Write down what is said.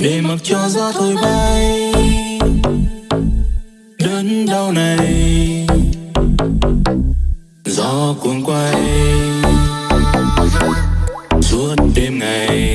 để mặc cho gió thổi bay. Đớn đau này. Gió cuồng quay. Suốt đêm ngày.